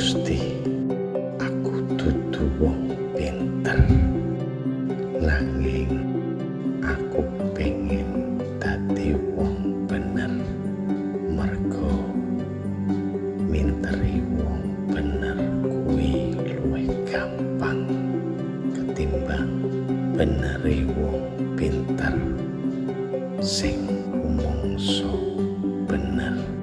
Gusti aku dudu wong pinter nanging aku pengen dadi wong bener mergo minteri wong bener kuwi luwih gampang ketimbang beneri wong pinter sing umongso bener, bener.